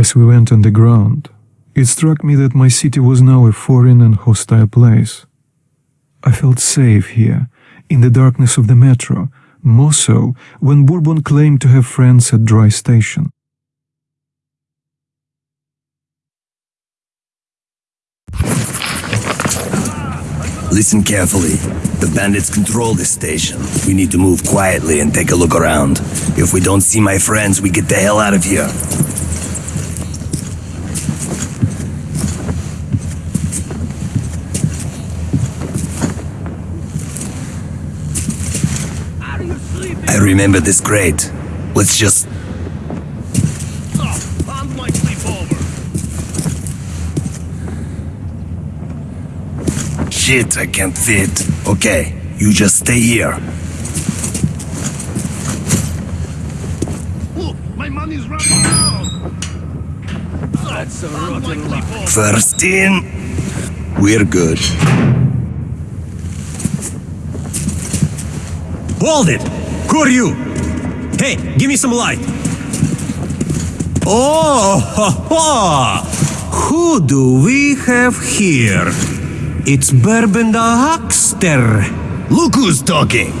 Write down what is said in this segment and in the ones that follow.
As we went underground, it struck me that my city was now a foreign and hostile place. I felt safe here, in the darkness of the metro, more so when Bourbon claimed to have friends at Dry Station. Listen carefully. The bandits control this station. We need to move quietly and take a look around. If we don't see my friends, we get the hell out of here. Remember this great. Let's just... Shit, I can't fit. Okay, you just stay here. Look, my money's running out. That's a rotten luck. First in, we're good. Hold it! Who are you? Hey, give me some light. Oh, ha, ha. who do we have here? It's Bourbon the Huckster. Look who's talking.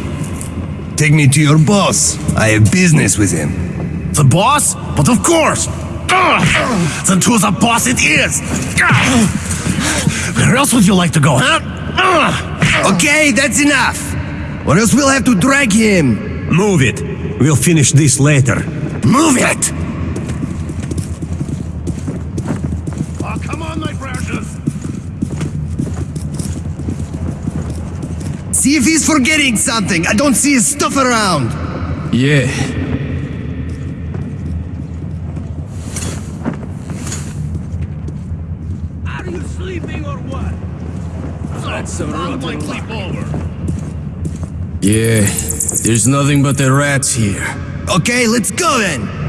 Take me to your boss. I have business with him. The boss? But of course. Ugh. Then to the boss it is. Ugh. Where else would you like to go, huh? Ugh. Okay, that's enough. Or else we'll have to drag him. Move it. We'll finish this later. Move it! Oh, come on, my precious. See if he's forgetting something. I don't see his stuff around. Yeah. Are you sleeping or what? That's a Found my rotten luck. sleepover. Yeah. There's nothing but the rats here. Okay, let's go then.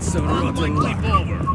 That's some found my rotten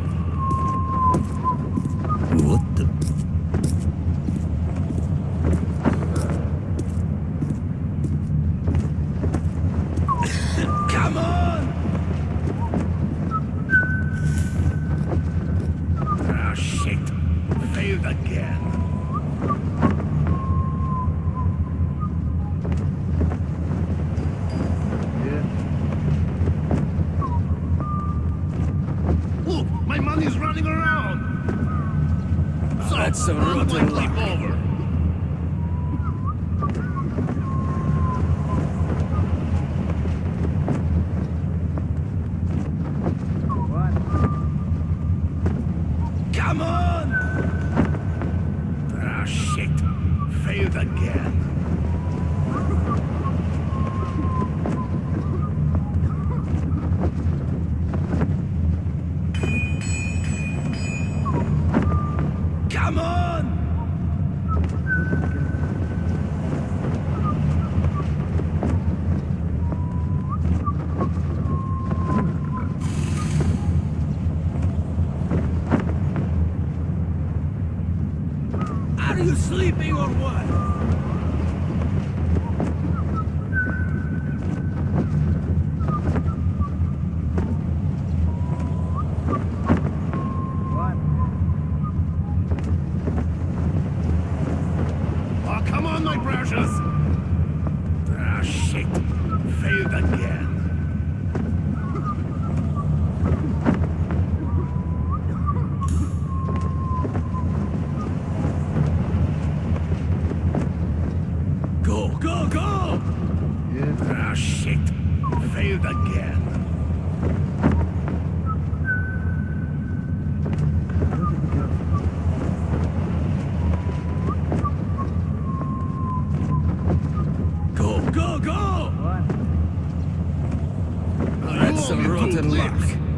Not a luck.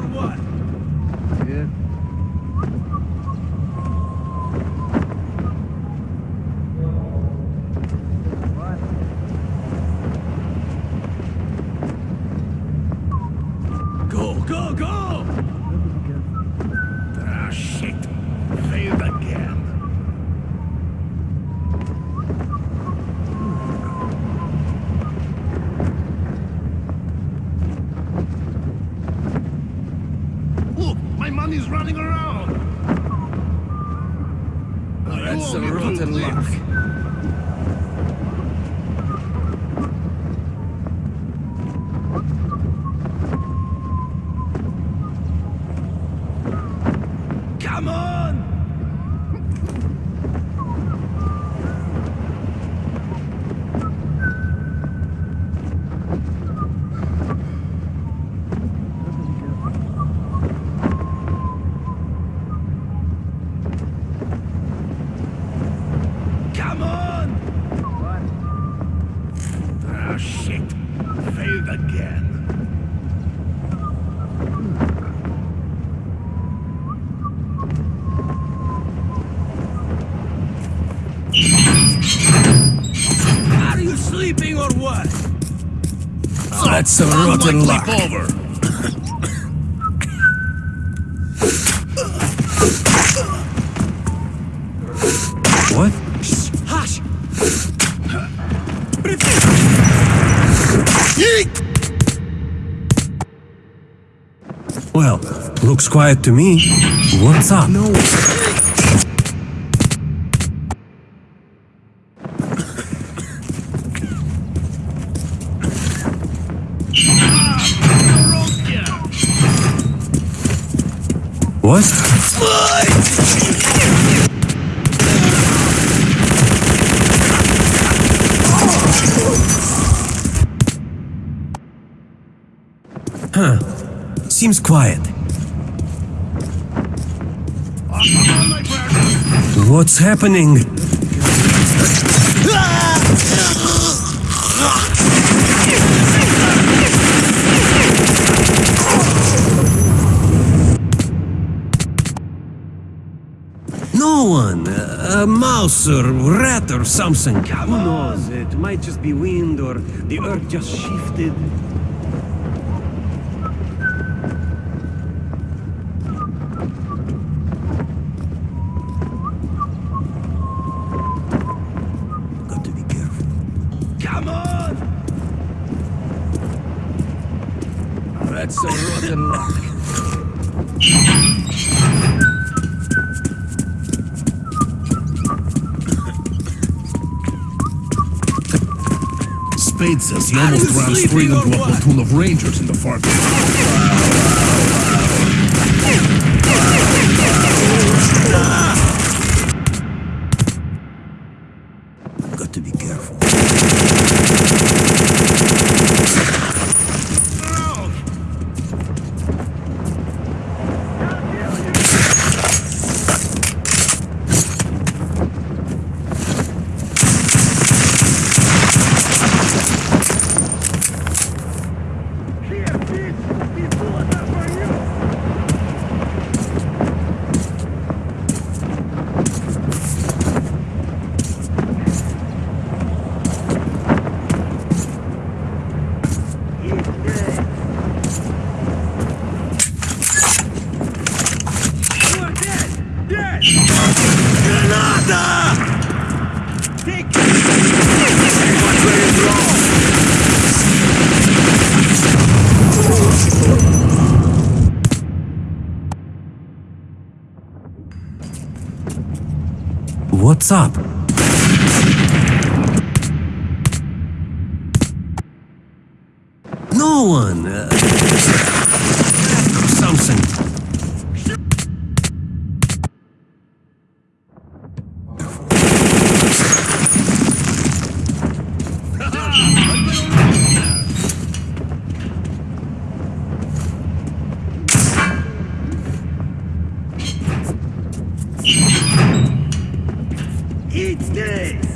what? Yeah. Failed again. Are you sleeping or what? Oh, That's some rotten luck. Over. Looks quiet to me. What's up? No. What? Huh. Seems quiet. What's happening? No one. A mouse or rat or something. Who knows? It might just be wind or the earth just shifted. Says he almost ran straight into a platoon of rangers in the far distance. Got to be careful. What's up? Eat this!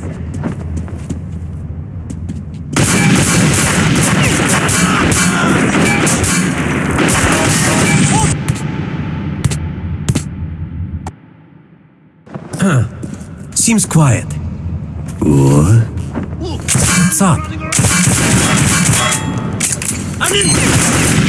Seems quiet. What? Look! What's up? I'm in!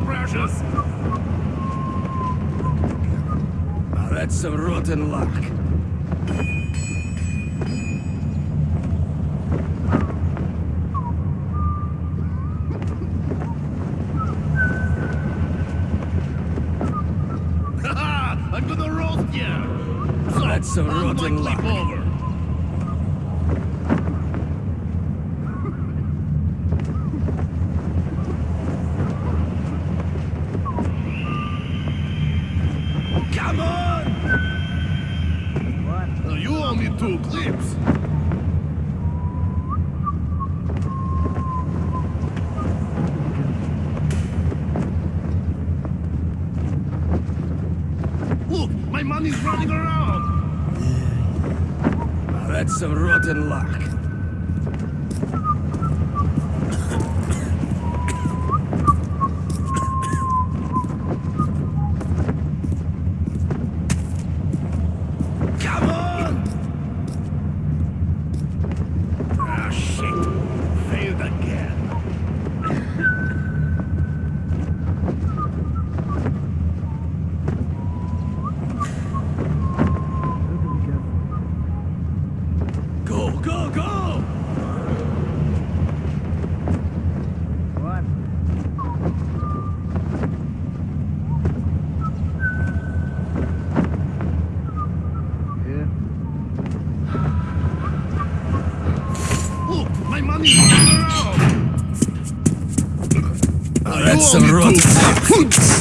My precious! Now that's some rotten luck. Hoots!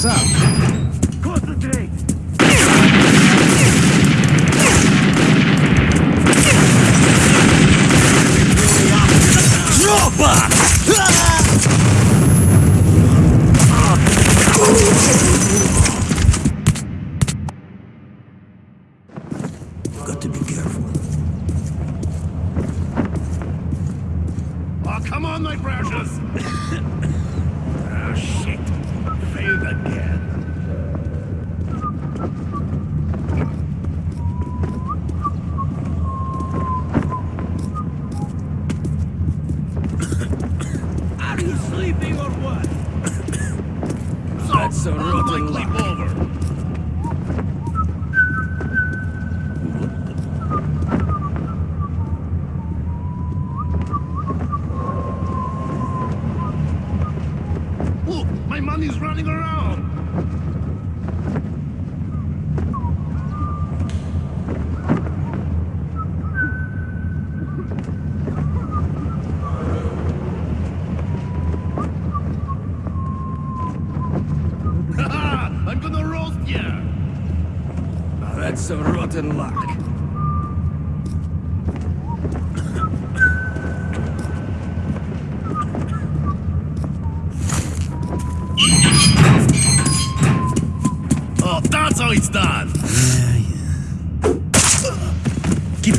What's up? Concentrate. Got to be careful. Oh, come on, my precious. ah, shit. Failed again. Are you sleeping or what? So, That's a how's my rotten clip luck. over? Look, my money's running around. Haha, I'm gonna roast ya. That's some rotten luck. Oh, that's how it's done. Keep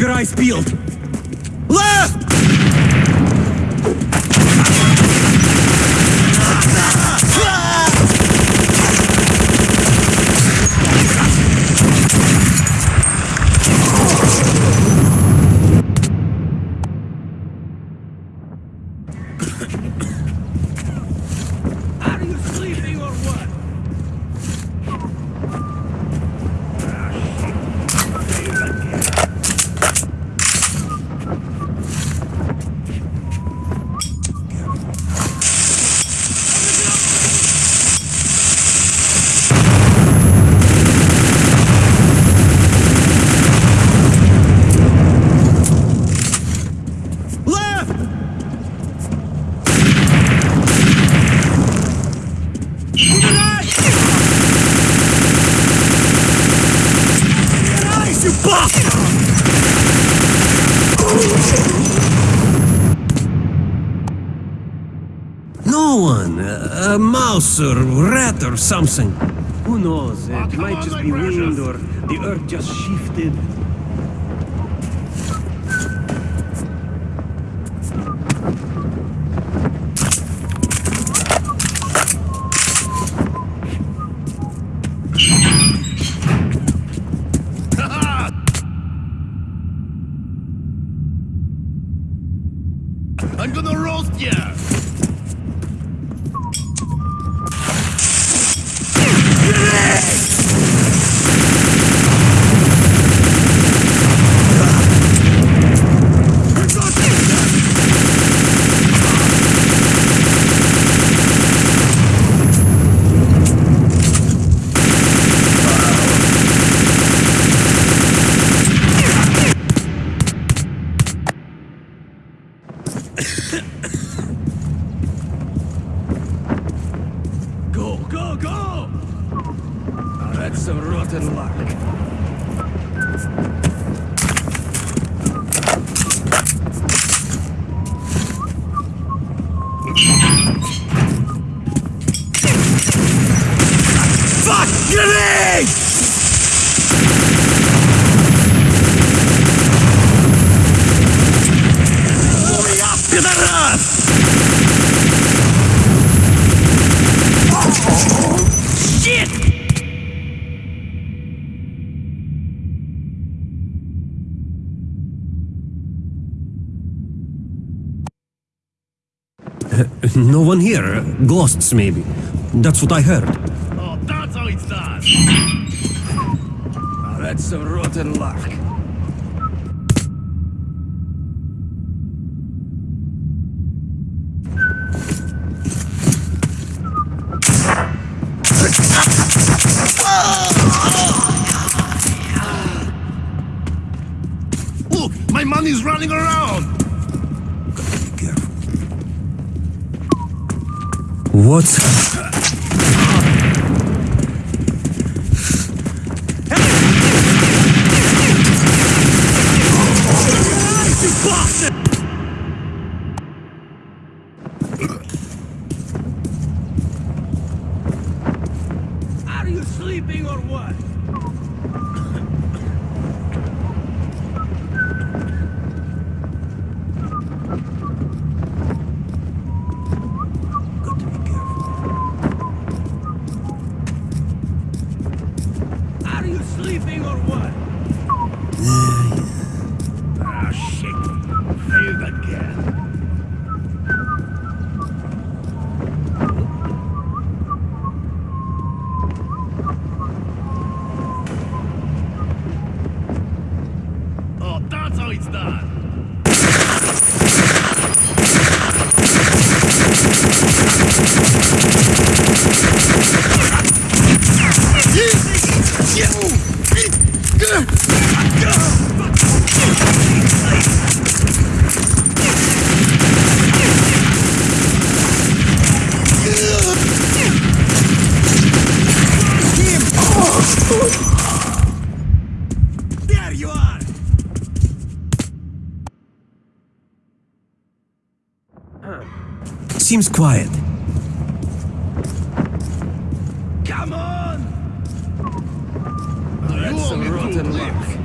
your eyes peeled. Left! Are you sleeping or what? No one. A, a or rat or something. Who knows? It might just be wind or the earth just shifted. No one here. Ghosts, maybe. That's what I heard. Oh, that's how it's done! Now that's some rotten luck. Look, my money's running around! What? Are you sleeping or what? Got to be careful. Are you sleeping or what? Ah, shit. Failed again. Oh, that's how it's done. There you are! Seems quiet. Come on! You That's some rotten luck. clicks.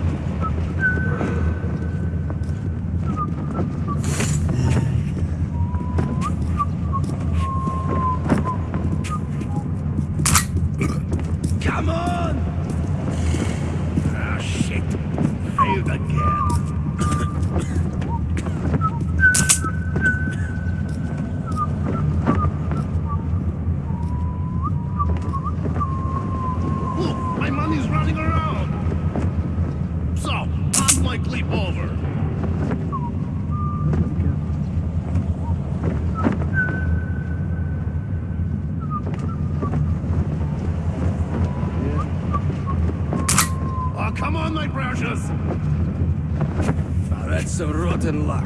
Come on! Ah, shit. Failed again. Look, my money's running around. So, how's my clip over? Oh, come on, my precious. Now that's some rotten luck.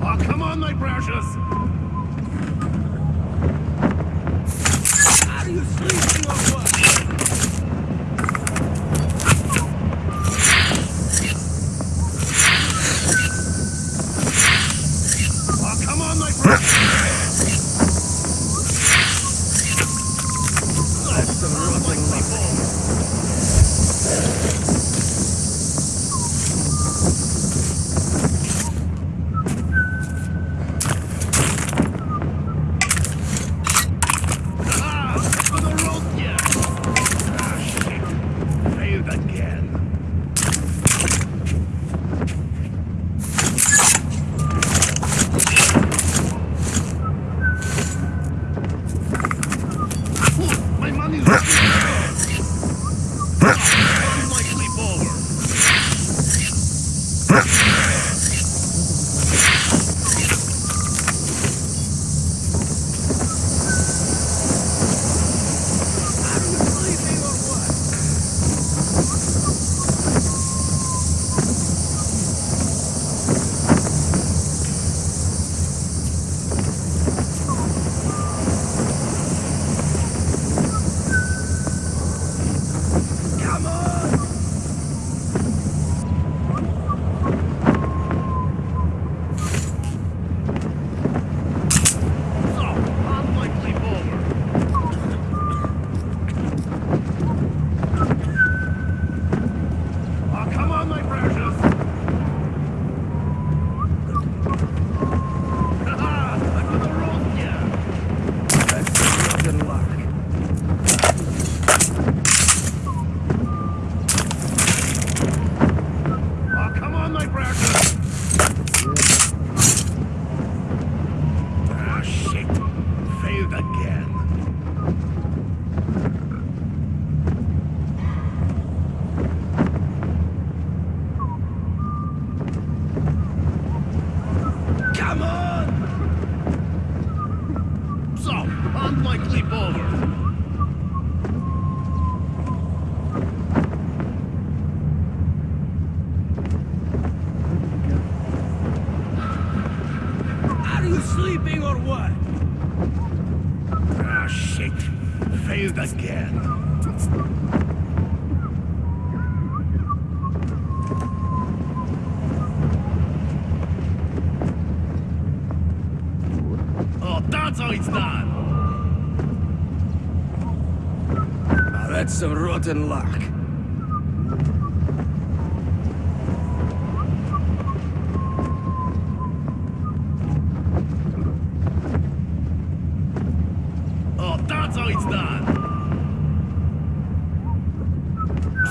Oh, come on, my precious. Are you sleeping some rotten luck. Oh, that's how it's done.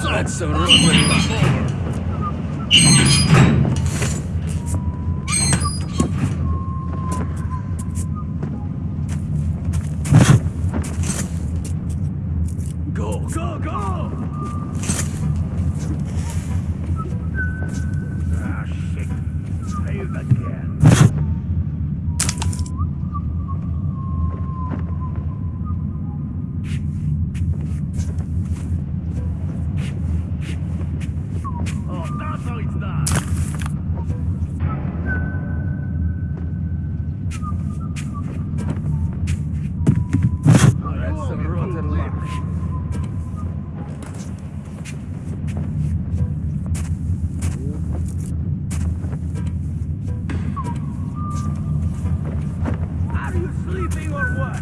So, That's some rotten luck. over. Go, go, go! Ah, shit. Failed again. Oh, that's how it's done. That's some rotten luck. Are you sleeping or what?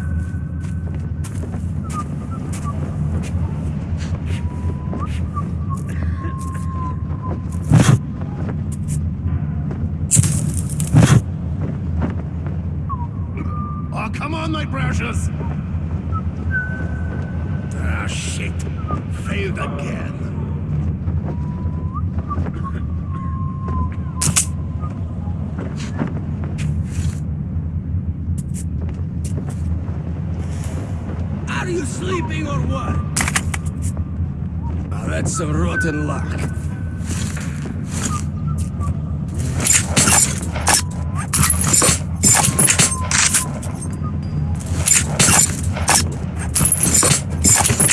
Oh, come on, my precious. Ah, shit. Failed again. Are you sleeping or what? Now rotten luck.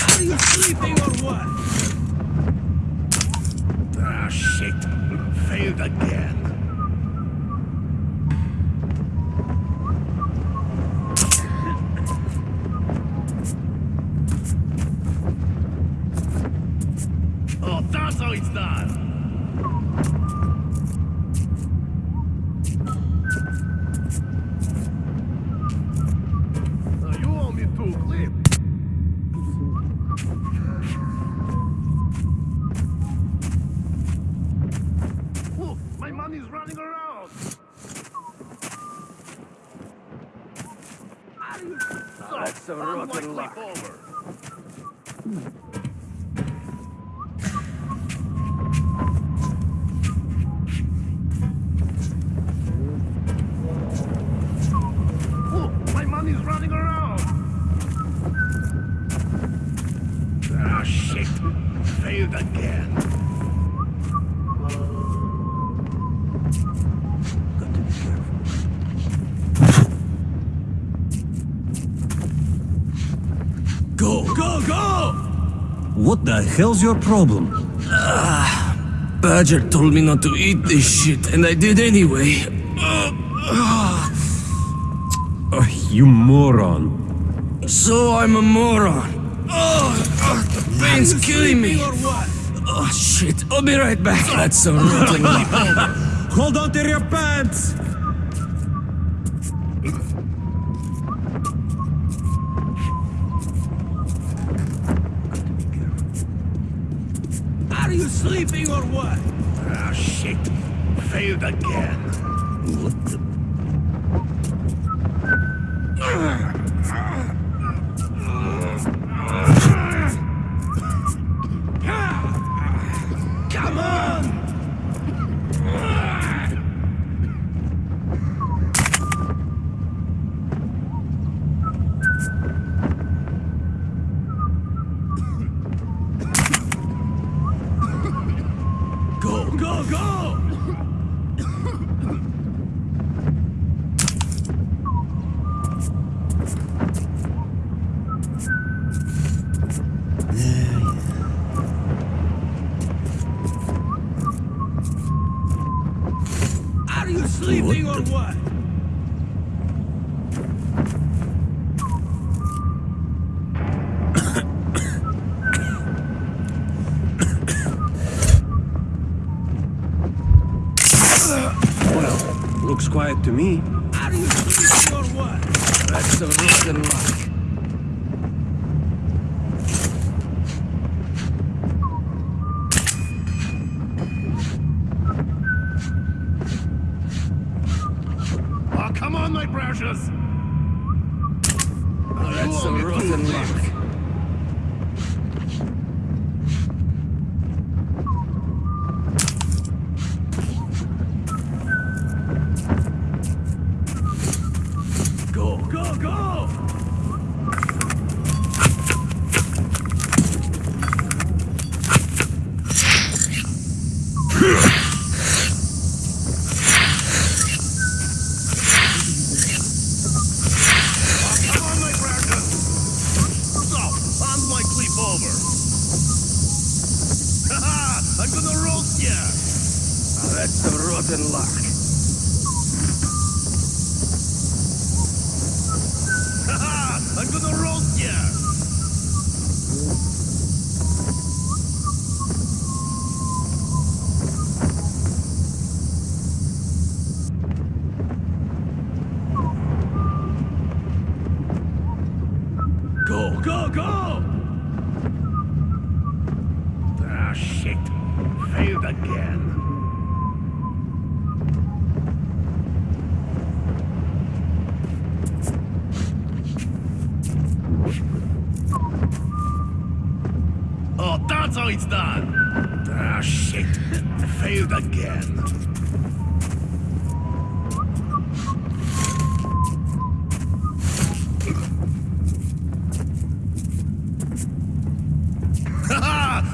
Are you sleeping or what? Ah, shit. Failed again. Oh, that's how it's done. That's some rotten luck. My money's running around. Ah, shit. Failed again. Go, go, go! What the hell's your problem? Ah, Badger told me not to eat this shit, and I did anyway. Oh, you moron. So I'm a moron. Oh, the pain's killing me. Oh shit! I'll be right back. That's some rotten. Hold on to your pants! What? Ah, shit. Failed again. What the? Come on! Go, go,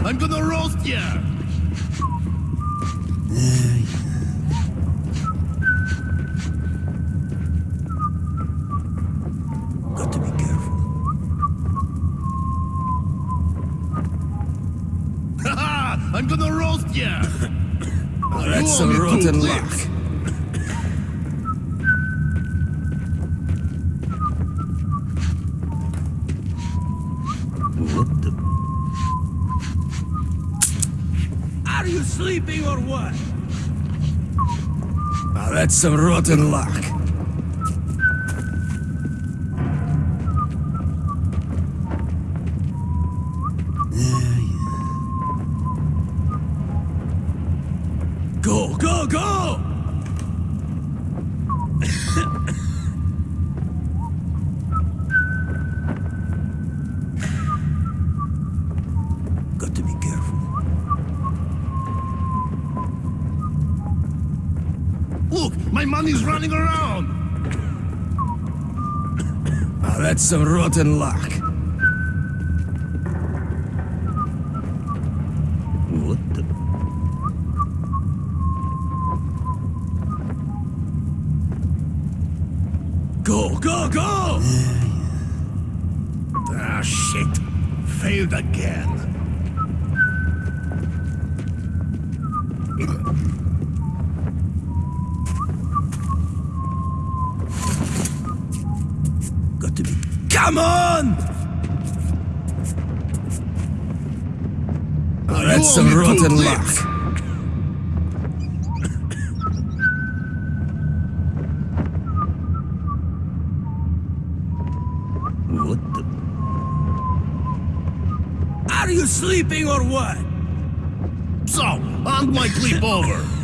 I'm gonna roast ya! That's some rotten luck. Enemies running around! Ah, that's some rotten luck. That's some rotten luck. What the? Are you sleeping or what? So, hand my clip over.